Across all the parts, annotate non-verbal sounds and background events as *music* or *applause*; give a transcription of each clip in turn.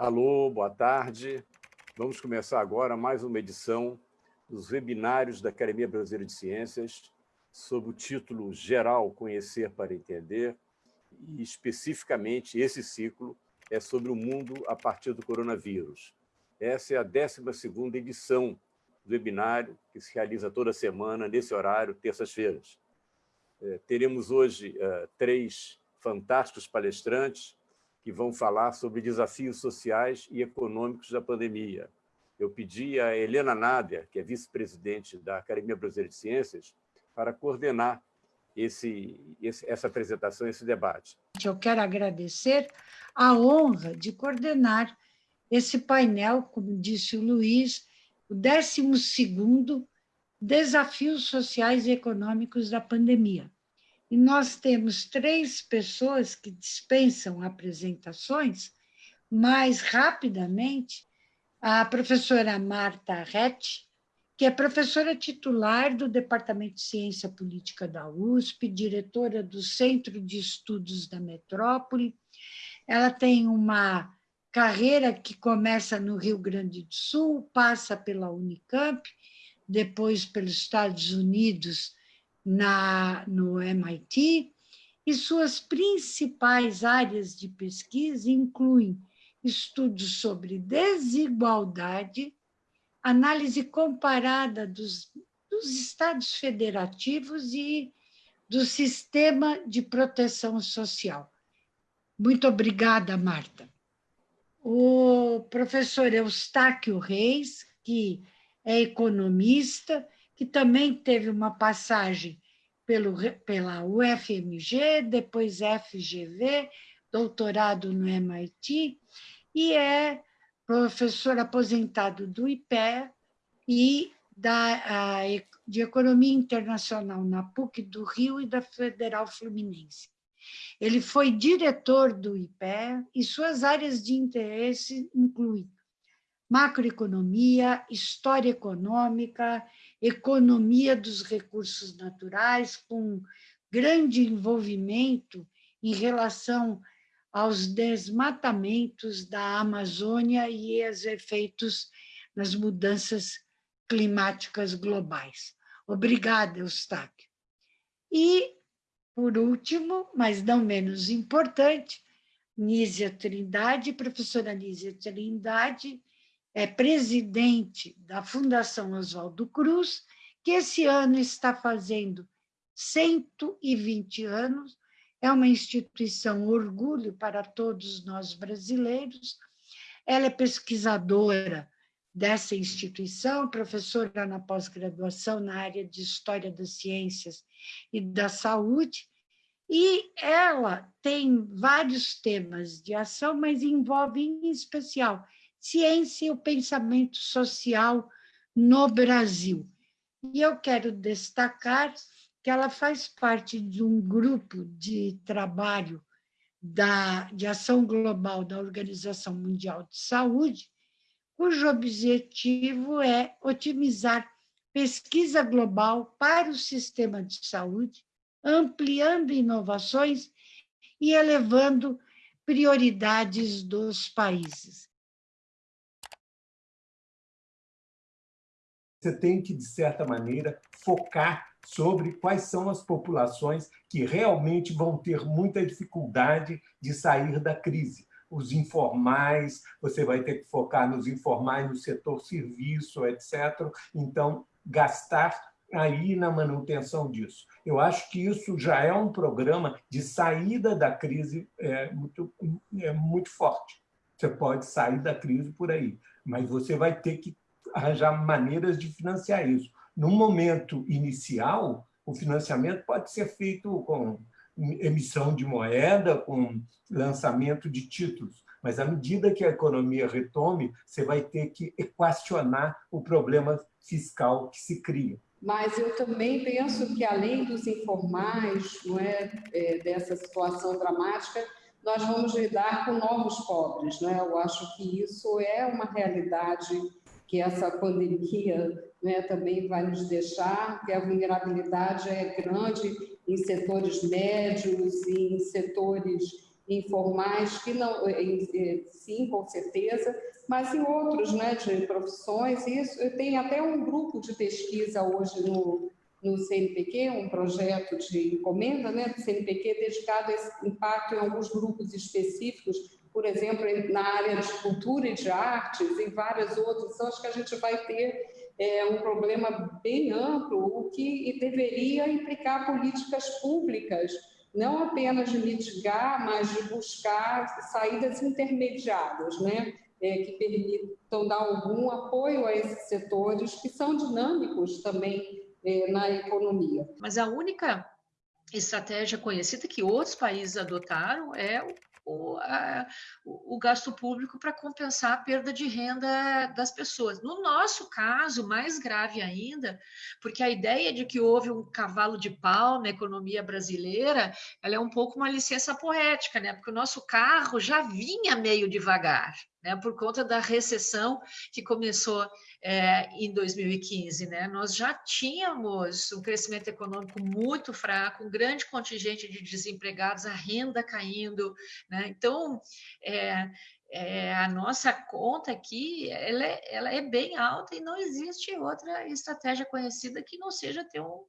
Alô, boa tarde. Vamos começar agora mais uma edição dos webinários da Academia Brasileira de Ciências, sob o título Geral Conhecer para Entender, e especificamente esse ciclo é sobre o mundo a partir do coronavírus. Essa é a 12ª edição do webinário, que se realiza toda semana, nesse horário, terças-feiras. É, teremos hoje é, três fantásticos palestrantes que vão falar sobre desafios sociais e econômicos da pandemia. Eu pedi a Helena Nádia, que é vice-presidente da Academia Brasileira de Ciências, para coordenar esse, essa apresentação, esse debate. Eu quero agradecer a honra de coordenar esse painel, como disse o Luiz, o 12º Desafios Sociais e Econômicos da Pandemia. E nós temos três pessoas que dispensam apresentações, mais rapidamente, a professora Marta Rett, que é professora titular do Departamento de Ciência Política da USP, diretora do Centro de Estudos da Metrópole. Ela tem uma carreira que começa no Rio Grande do Sul, passa pela Unicamp, depois pelos Estados Unidos, na, no MIT, e suas principais áreas de pesquisa incluem estudos sobre desigualdade, análise comparada dos, dos estados federativos e do sistema de proteção social. Muito obrigada, Marta. O professor Eustáquio Reis, que é economista, que também teve uma passagem pelo, pela UFMG, depois FGV, doutorado no MIT, e é professor aposentado do IPE e da, de Economia Internacional na PUC do Rio e da Federal Fluminense. Ele foi diretor do IPE e suas áreas de interesse incluem macroeconomia, história econômica, economia dos recursos naturais, com grande envolvimento em relação aos desmatamentos da Amazônia e aos efeitos nas mudanças climáticas globais. Obrigada, Eustáquio. E, por último, mas não menos importante, Nízia Trindade, professora Nízia Trindade, é presidente da Fundação Oswaldo Cruz, que esse ano está fazendo 120 anos, é uma instituição orgulho para todos nós brasileiros. Ela é pesquisadora dessa instituição, professora na pós-graduação na área de História das Ciências e da Saúde, e ela tem vários temas de ação, mas envolve, em especial, ciência e o pensamento social no Brasil. E eu quero destacar que ela faz parte de um grupo de trabalho da, de ação global da Organização Mundial de Saúde, cujo objetivo é otimizar pesquisa global para o sistema de saúde, ampliando inovações e elevando prioridades dos países. Você tem que, de certa maneira, focar sobre quais são as populações que realmente vão ter muita dificuldade de sair da crise. Os informais, você vai ter que focar nos informais, no setor serviço, etc. Então, gastar aí na manutenção disso. Eu acho que isso já é um programa de saída da crise é, muito, é, muito forte. Você pode sair da crise por aí, mas você vai ter que arranjar maneiras de financiar isso. No momento inicial, o financiamento pode ser feito com emissão de moeda, com lançamento de títulos, mas à medida que a economia retome, você vai ter que equacionar o problema fiscal que se cria. Mas eu também penso que, além dos informais, não é, é dessa situação dramática, nós vamos lidar com novos pobres. Não é? Eu acho que isso é uma realidade que essa pandemia né, também vai nos deixar, que a vulnerabilidade é grande em setores médios em setores informais, que não, sim, com certeza, mas em outros, né, de profissões, isso, tem até um grupo de pesquisa hoje no, no CNPq, um projeto de encomenda né, do CNPq dedicado a esse impacto em alguns grupos específicos, por exemplo, na área de cultura e de artes, e várias outras. Então, acho que a gente vai ter é, um problema bem amplo, o que deveria implicar políticas públicas, não apenas de mitigar, mas de buscar saídas intermediárias, né? É, que permitam dar algum apoio a esses setores que são dinâmicos também é, na economia. Mas a única estratégia conhecida que outros países adotaram é o, a, o, gasto público para compensar a perda de renda das pessoas. No nosso caso, mais grave ainda, porque a ideia de que houve um cavalo de pau na economia brasileira, ela é um pouco uma licença poética, né? Porque o nosso carro já vinha meio devagar, né? Por conta da recessão que começou é, em 2015. Né? Nós já tínhamos um crescimento econômico muito fraco, um grande contingente de desempregados, a renda caindo. Né? Então, é, é, a nossa conta aqui ela é, ela é bem alta e não existe outra estratégia conhecida que não seja ter um,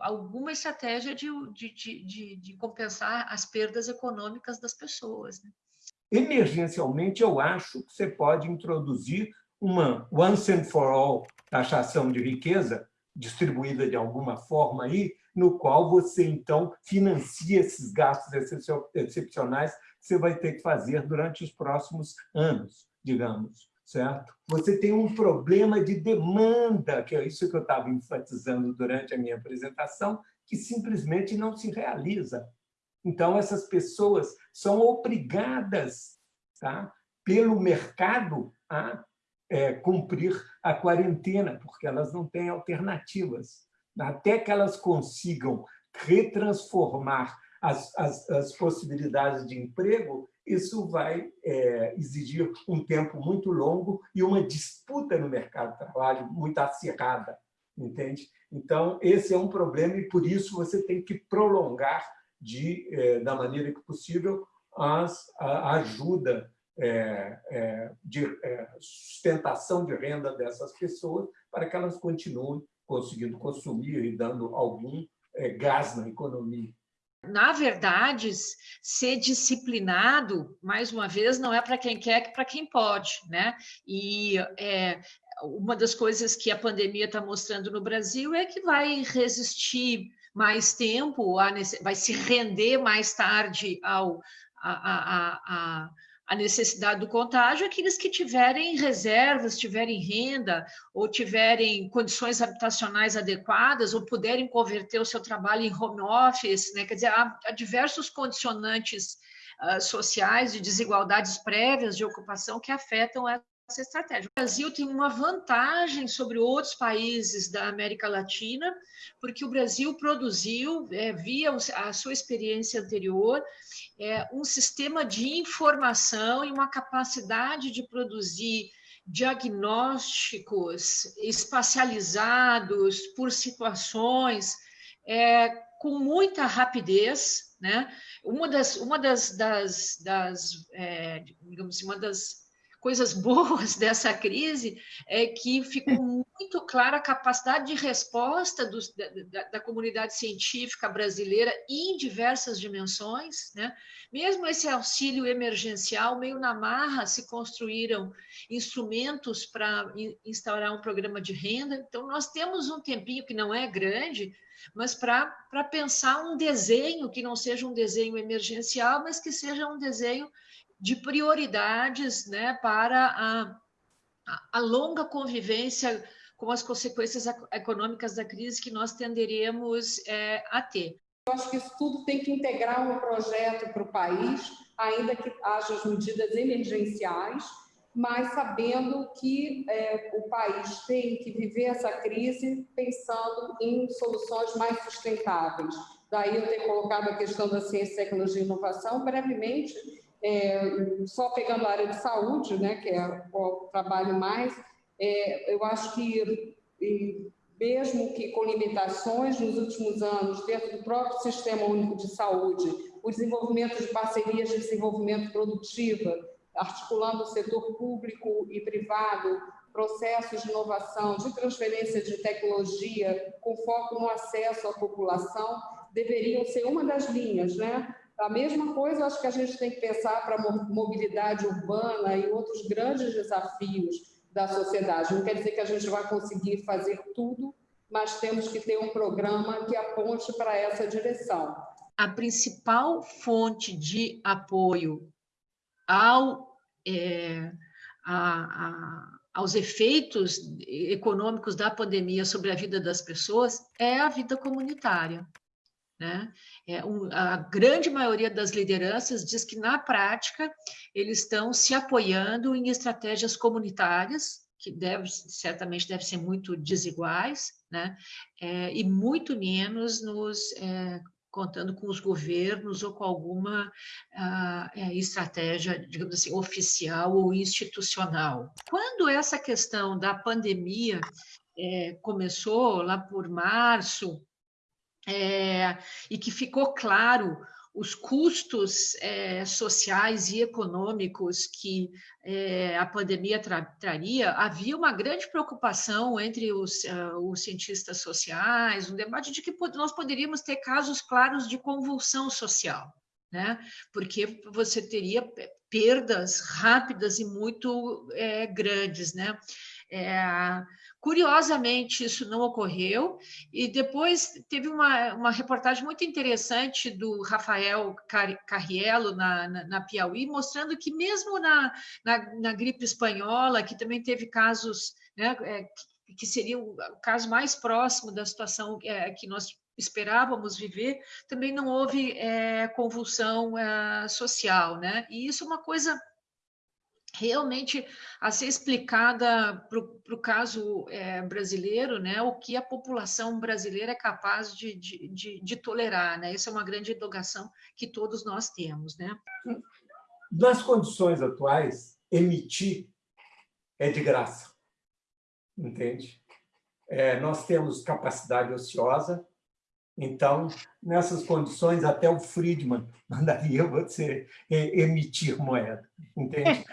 alguma estratégia de, de, de, de, compensar as perdas econômicas das pessoas. Né? Emergencialmente, eu acho que você pode introduzir uma once and for all taxação de riqueza, distribuída de alguma forma aí, no qual você, então, financia esses gastos excepcionais que você vai ter que fazer durante os próximos anos, digamos, certo? Você tem um problema de demanda, que é isso que eu estava enfatizando durante a minha apresentação, que simplesmente não se realiza. Então, essas pessoas são obrigadas tá, pelo mercado a é, cumprir a quarentena, porque elas não têm alternativas. Até que elas consigam retransformar as, as, as possibilidades de emprego, isso vai é, exigir um tempo muito longo e uma disputa no mercado de trabalho muito acirrada, entende? Então, esse é um problema e, por isso, você tem que prolongar, de, é, da maneira que possível, as, a ajuda é, é, de sustentação de renda dessas pessoas para que elas continuem conseguindo consumir e dando algum gás na economia. Na verdade, ser disciplinado, mais uma vez, não é para quem quer, é para quem pode, né? E é, uma das coisas que a pandemia está mostrando no Brasil é que vai resistir mais tempo, vai se render mais tarde ao, a, a, a, a necessidade do contágio, aqueles que tiverem reservas, tiverem renda, ou tiverem condições habitacionais adequadas, ou puderem converter o seu trabalho em home office, né? quer dizer, há, há diversos condicionantes uh, sociais de desigualdades prévias de ocupação que afetam essa estratégia. O Brasil tem uma vantagem sobre outros países da América Latina, porque o Brasil produziu, é, via a sua experiência anterior, é, um sistema de informação e uma capacidade de produzir diagnósticos espacializados por situações é, com muita rapidez, né? Uma das, uma das, das, das é, digamos assim, uma das coisas boas *laughs* dessa crise é que ficou muito clara a capacidade de resposta dos, da, da, comunidade científica brasileira em diversas dimensões. Né? Mesmo esse auxílio emergencial, meio na marra, se construíram instrumentos para instaurar um programa de renda. Então, nós temos um tempinho que não é grande, mas para pensar um desenho que não seja um desenho emergencial, mas que seja um desenho de prioridades né, para a, a longa convivência com as consequências econômicas da crise que nós tenderemos é, a ter. Eu acho que isso tudo tem que integrar um projeto para o país, ainda que haja as medidas emergenciais, mas sabendo que é, o país tem que viver essa crise pensando em soluções mais sustentáveis. Daí eu ter colocado a questão da ciência, tecnologia e inovação brevemente, é, só pegando a área de saúde, né, que é o trabalho mais, é, eu acho que mesmo que com limitações nos últimos anos, dentro do próprio Sistema Único de Saúde, o desenvolvimento de parcerias de desenvolvimento produtiva, articulando o setor público e privado, processos de inovação, de transferência de tecnologia, com foco no acesso à população, deveriam ser uma das linhas, né? A mesma coisa, acho que a gente tem que pensar para a mobilidade urbana e outros grandes desafios da sociedade. Não quer dizer que a gente vai conseguir fazer tudo, mas temos que ter um programa que aponte para essa direção. A principal fonte de apoio ao, é, a, a, aos efeitos econômicos da pandemia sobre a vida das pessoas é a vida comunitária. Né? É, um, a grande maioria das lideranças diz que, na prática, eles estão se apoiando em estratégias comunitárias, que deve, certamente devem ser muito desiguais, né? É, e muito menos nos é, contando com os governos ou com alguma uh, é, estratégia, digamos assim, oficial ou institucional. Quando essa questão da pandemia é, começou, lá por março, é, e que ficou claro os custos é, sociais e econômicos que é, a pandemia tra traria, havia uma grande preocupação entre os, uh, os, cientistas sociais, um debate de que nós poderíamos ter casos claros de convulsão social, né? porque você teria perdas rápidas e muito é, grandes, né? Curiosamente, isso não ocorreu, e depois teve uma, uma reportagem muito interessante do Rafael Carriello na, na, na Piauí, mostrando que mesmo na, na, na, gripe espanhola, que também teve casos né, é, que, que seria o caso mais próximo da situação é, que nós esperávamos viver, também não houve é, convulsão é, social, né? E isso é uma coisa realmente a ser explicada para o caso é, brasileiro, né, o que a população brasileira é capaz de, de, de, de tolerar, né? Essa é uma grande indagação que todos nós temos, né? Nas condições atuais, emitir é de graça, entende? É, nós temos capacidade ociosa, então, nessas condições, até o Friedman *laughs* mandaria você emitir moeda, entende?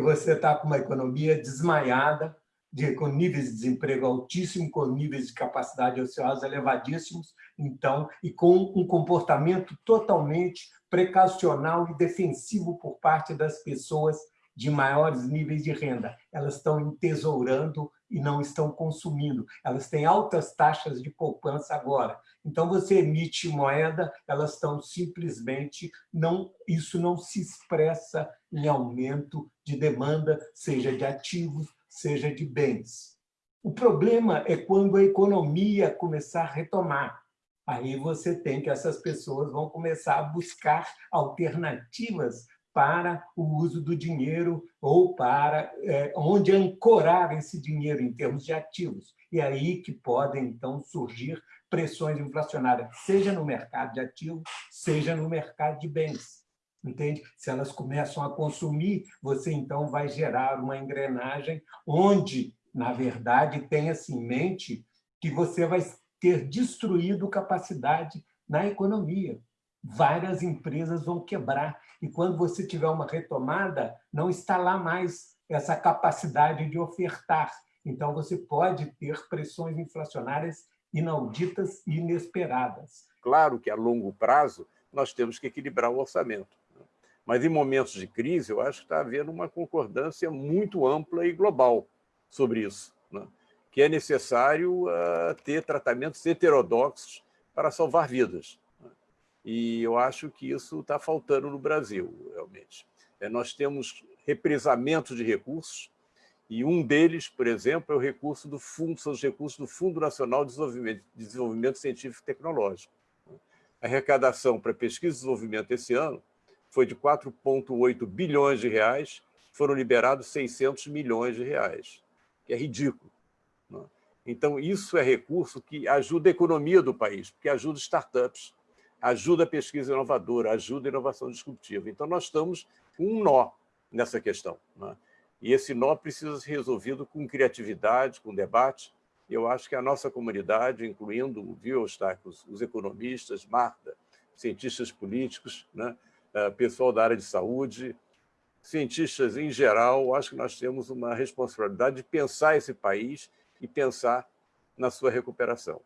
Você está com uma economia desmaiada, de, com níveis de desemprego altíssimos, com níveis de capacidade ociosa elevadíssimos, então, e com um comportamento totalmente precacional e defensivo por parte das pessoas de maiores níveis de renda. Elas estão entesourando e não estão consumindo. Elas têm altas taxas de poupança agora. Então, você emite moeda, elas estão simplesmente... não Isso não se expressa em aumento de demanda, seja de ativos, seja de bens. O problema é quando a economia começar a retomar. Aí você tem que essas pessoas vão começar a buscar alternativas para o uso do dinheiro ou para é, onde ancorar esse dinheiro em termos de ativos. E é aí que podem, então, surgir pressões inflacionárias, seja no mercado de ativos, seja no mercado de bens. Entende? Se elas começam a consumir, você, então, vai gerar uma engrenagem onde, na verdade, tenha-se em mente que você vai ter destruído capacidade na economia. Várias empresas vão quebrar e quando você tiver uma retomada, não está lá mais essa capacidade de ofertar. Então, você pode ter pressões inflacionárias inauditas e inesperadas. Claro que, a longo prazo, nós temos que equilibrar o orçamento. Mas, em momentos de crise, eu acho que está havendo uma concordância muito ampla e global sobre isso, né? que é necessário uh, ter tratamentos heterodoxos para salvar vidas. E eu acho que isso está faltando no Brasil, realmente. É, nós temos represamento de recursos, e um deles, por exemplo, é o recurso do fundo, são os recursos do Fundo Nacional de Desenvolvimento, Desenvolvimento Científico e Tecnológico. A arrecadação para pesquisa e desenvolvimento esse ano foi de 4,8 bilhões de reais, foram liberados 600 milhões de reais, que é ridículo. Né? Então, isso é recurso que ajuda a economia do país, porque ajuda startups, ajuda a pesquisa inovadora, ajuda a inovação disruptiva. Então, nós estamos com um nó nessa questão. Né? E esse nó precisa ser resolvido com criatividade, com debate, Eu acho que a nossa comunidade, incluindo, viu, Eustáquio, os economistas, Marta, cientistas políticos, né? Eh, pessoal da área de saúde, cientistas em geral, acho que nós temos uma responsabilidade de pensar esse país e pensar na sua recuperação.